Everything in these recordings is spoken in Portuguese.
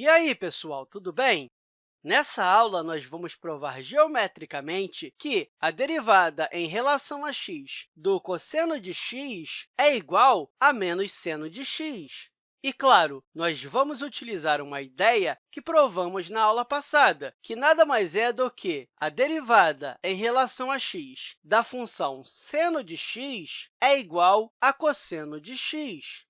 E aí, pessoal, tudo bem? Nessa aula, nós vamos provar geometricamente que a derivada em relação a x do cosseno de x é igual a menos seno de x. E, claro, nós vamos utilizar uma ideia que provamos na aula passada, que nada mais é do que a derivada em relação a x da função seno de x é igual a cosseno de x.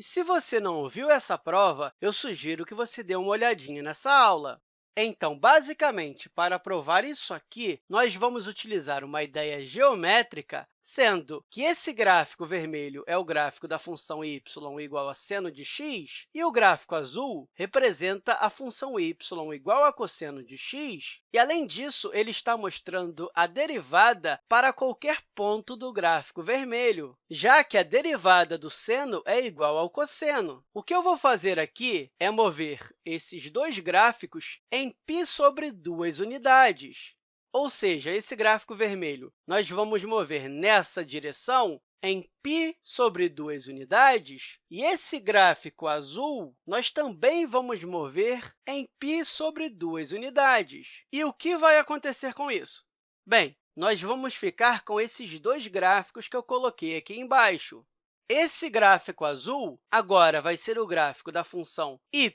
E se você não ouviu essa prova, eu sugiro que você dê uma olhadinha nessa aula. Então, basicamente, para provar isso aqui, nós vamos utilizar uma ideia geométrica sendo que esse gráfico vermelho é o gráfico da função y igual a seno de x, e o gráfico azul representa a função y igual a cosseno de x, e, além disso, ele está mostrando a derivada para qualquer ponto do gráfico vermelho, já que a derivada do seno é igual ao cosseno. O que eu vou fazer aqui é mover esses dois gráficos em π sobre duas unidades. Ou seja, esse gráfico vermelho, nós vamos mover nessa direção em π sobre duas unidades, e esse gráfico azul nós também vamos mover em π sobre duas unidades. E o que vai acontecer com isso? Bem, nós vamos ficar com esses dois gráficos que eu coloquei aqui embaixo. Esse gráfico azul agora vai ser o gráfico da função y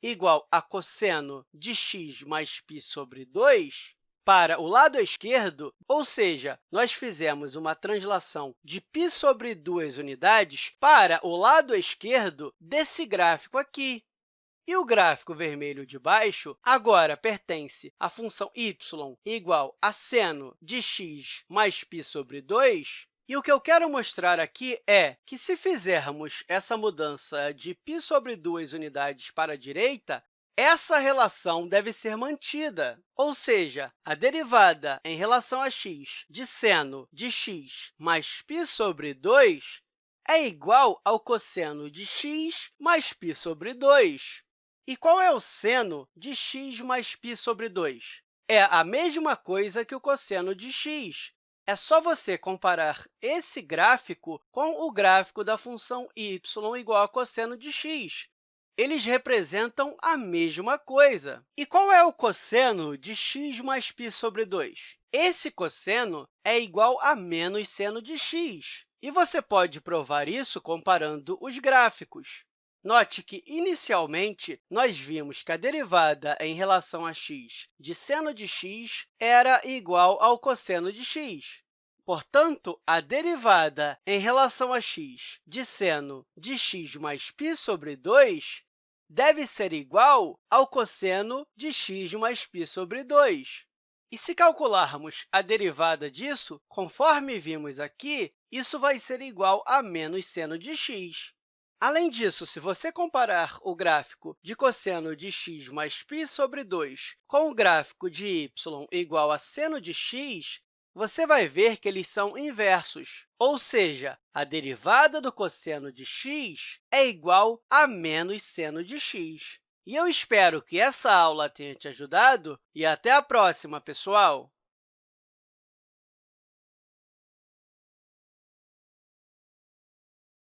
igual a cosseno de x mais π sobre 2, para o lado esquerdo, ou seja, nós fizemos uma translação de π sobre duas unidades para o lado esquerdo desse gráfico aqui. E o gráfico vermelho de baixo agora pertence à função y igual a seno de x mais π sobre 2, e o que eu quero mostrar aqui é que, se fizermos essa mudança de π sobre duas unidades para a direita, essa relação deve ser mantida, ou seja, a derivada em relação a x de seno de x mais π sobre 2 é igual ao cosseno de x mais π sobre 2. E qual é o seno de x mais π sobre 2? É a mesma coisa que o cosseno de x. é só você comparar esse gráfico com o gráfico da função y igual a cosseno de x eles representam a mesma coisa. E qual é o cosseno de x mais π sobre 2? Esse cosseno é igual a menos seno de x. E você pode provar isso comparando os gráficos. Note que, inicialmente, nós vimos que a derivada em relação a x de seno de x era igual ao cosseno de x. Portanto, a derivada em relação a x de seno de x mais π sobre 2 deve ser igual ao cosseno de x mais π sobre 2. E se calcularmos a derivada disso, conforme vimos aqui, isso vai ser igual a menos seno de x. Além disso, se você comparar o gráfico de cosseno de x mais π sobre 2 com o gráfico de y igual a seno de x, você vai ver que eles são inversos, ou seja, a derivada do cosseno de x é igual a menos seno de x. E eu espero que essa aula tenha te ajudado e até a próxima, pessoal!